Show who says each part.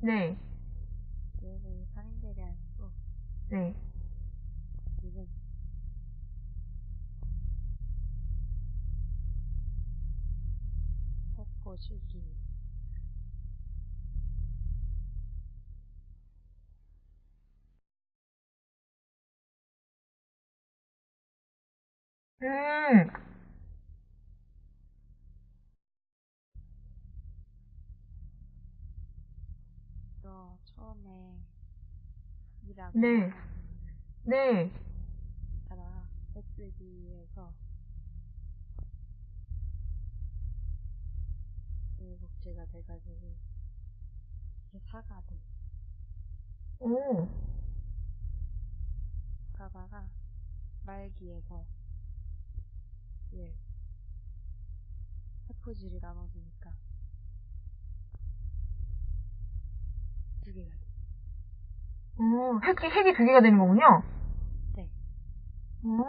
Speaker 1: 네,
Speaker 2: 얘는 살인죄가 아니고
Speaker 1: 네.
Speaker 2: 지금 세포 주기.
Speaker 1: 음,
Speaker 2: 너 처음에 일하고
Speaker 1: 네. 네.
Speaker 2: 하다가 SD에서 복제가 돼가지고 이게 사과돼
Speaker 1: 오,
Speaker 2: 가다가 말기에서 예 세포질이 나눠지니까 두 개가 돼.
Speaker 1: 오, 핵이, 핵이 두 개가 되는 거군요?
Speaker 2: 네.
Speaker 1: 오.